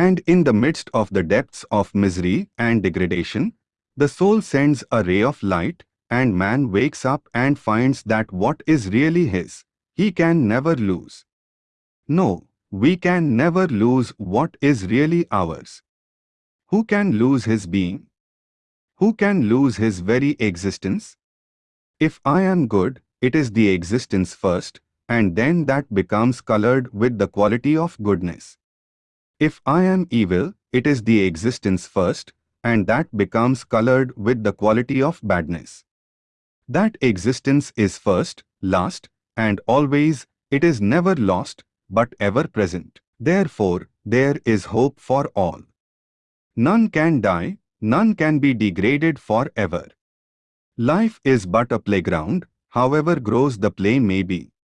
And in the midst of the depths of misery and degradation, the soul sends a ray of light, and man wakes up and finds that what is really his, he can never lose. No, we can never lose what is really ours. Who can lose his being? Who can lose his very existence? If I am good, it is the existence first, and then that becomes colored with the quality of goodness. If I am evil, it is the existence first, and that becomes colored with the quality of badness. That existence is first, last, and always, it is never lost, but ever present. Therefore, there is hope for all. None can die, none can be degraded forever. Life is but a playground, however gross the play may be.